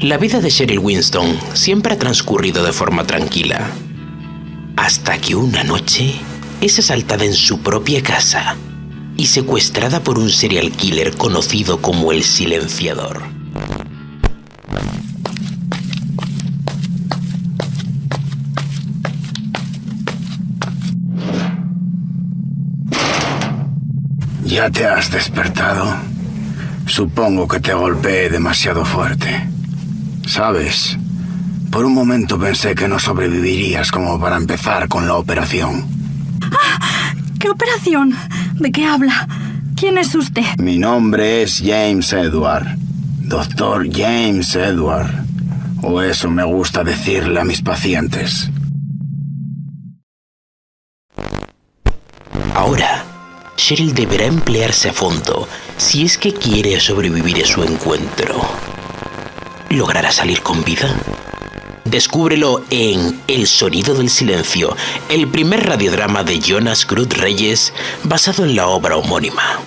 La vida de Cheryl Winston siempre ha transcurrido de forma tranquila. Hasta que una noche es asaltada en su propia casa y secuestrada por un serial killer conocido como el Silenciador. ¿Ya te has despertado? Supongo que te golpeé demasiado fuerte. ¿Sabes? Por un momento pensé que no sobrevivirías como para empezar con la operación. ¿Qué operación? ¿De qué habla? ¿Quién es usted? Mi nombre es James Edward. Doctor James Edward. O eso me gusta decirle a mis pacientes. Ahora, Cheryl deberá emplearse a fondo si es que quiere sobrevivir a su encuentro. ¿Logrará salir con vida? Descúbrelo en El sonido del silencio, el primer radiodrama de Jonas Cruz Reyes basado en la obra homónima.